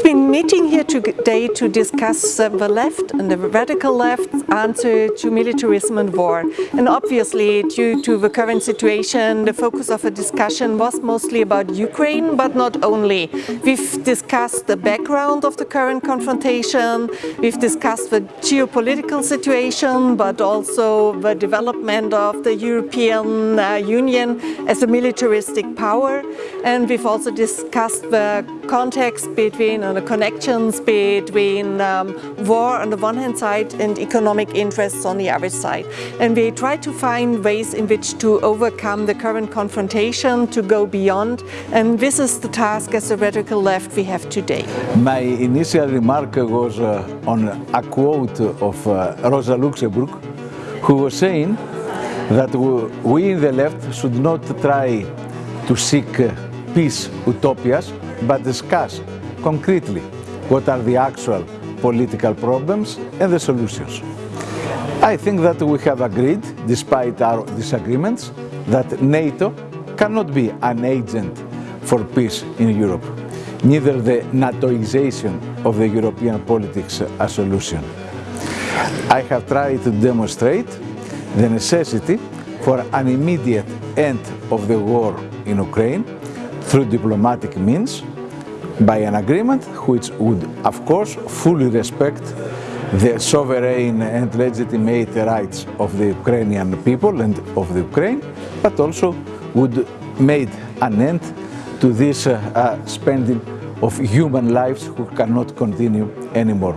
We've been meeting here today to discuss uh, the left and the radical left's answer to militarism and war. And obviously, due to the current situation, the focus of the discussion was mostly about Ukraine, but not only. We've discussed the background of the current confrontation, we've discussed the geopolitical situation, but also the development of the European uh, Union as a militaristic power. And we've also discussed the context between the connections between um, war on the one hand side and economic interests on the other side. And we try to find ways in which to overcome the current confrontation, to go beyond. And this is the task as a radical left we have today. My initial remark was uh, on a quote of uh, Rosa Luxemburg, who was saying that we in the left should not try to seek uh, peace utopias, but discuss concretely what are the actual political problems and the solutions. I think that we have agreed, despite our disagreements, that NATO cannot be an agent for peace in Europe, neither the NATOization of the European politics a solution. I have tried to demonstrate the necessity for an immediate end of the war in Ukraine through diplomatic means by an agreement which would, of course, fully respect the sovereign and legitimate rights of the Ukrainian people and of the Ukraine, but also would make an end to this uh, uh, spending of human lives who cannot continue anymore.